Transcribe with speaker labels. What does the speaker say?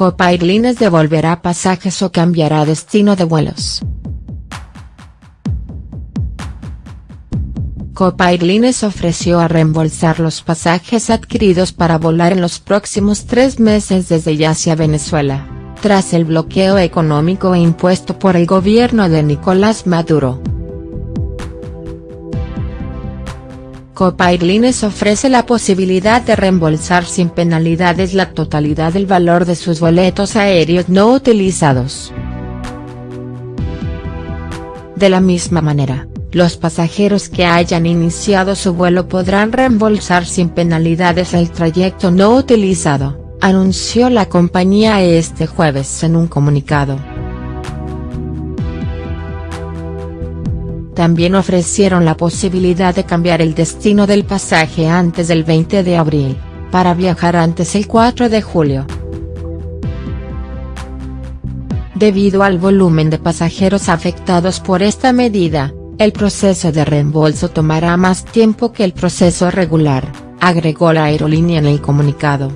Speaker 1: Copa Airlines devolverá pasajes o cambiará destino de vuelos. Copa Airlines ofreció a reembolsar los pasajes adquiridos para volar en los próximos tres meses desde y hacia Venezuela, tras el bloqueo económico impuesto por el gobierno de Nicolás Maduro. Copa Airlines ofrece la posibilidad de reembolsar sin penalidades la totalidad del valor de sus boletos aéreos no utilizados. De la misma manera, los pasajeros que hayan iniciado su vuelo podrán reembolsar sin penalidades el trayecto no utilizado, anunció la compañía este jueves en un comunicado. También ofrecieron la posibilidad de cambiar el destino del pasaje antes del 20 de abril, para viajar antes el 4 de julio. Debido al volumen de pasajeros afectados por esta medida, el proceso de reembolso tomará más tiempo que el proceso regular, agregó la aerolínea en el comunicado.